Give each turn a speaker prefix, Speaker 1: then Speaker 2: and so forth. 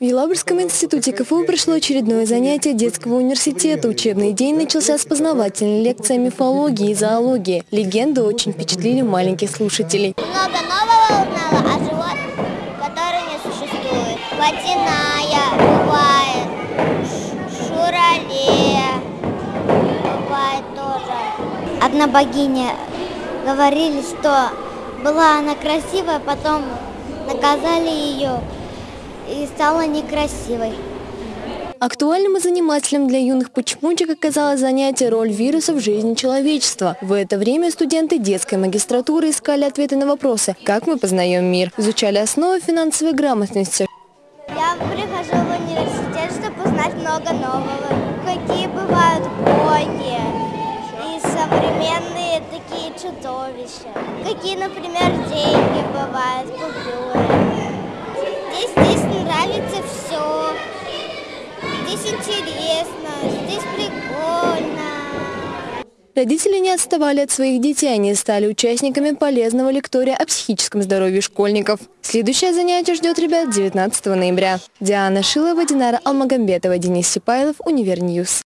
Speaker 1: В Елабужском институте КФУ прошло очередное занятие детского университета. Учебный день начался с познавательной лекции о мифологии и зоологии. Легенды очень впечатлили маленьких слушателей.
Speaker 2: Много нового узнала о животных, которые не существуют. Водяная бывает, шурале бывает тоже. Одна богиня говорили, что была она красивая, потом наказали ее и стала некрасивой.
Speaker 1: Актуальным и занимательным для юных почмучек оказалось занятие «Роль вируса в жизни человечества». В это время студенты детской магистратуры искали ответы на вопросы «Как мы познаем мир?», изучали основы финансовой грамотности,
Speaker 2: Я прихожу в университет, чтобы узнать много нового. Какие бывают боги и современные такие чудовища. Какие, например, деньги бывают, купюры. Здесь, здесь. Здесь интересно, здесь прикольно.
Speaker 1: Родители не отставали от своих детей, они стали участниками полезного лектория о психическом здоровье школьников. Следующее занятие ждет ребят 19 ноября. Диана Шилова, Динара Алмагамбетова, Денис Сипайлов, Univer News.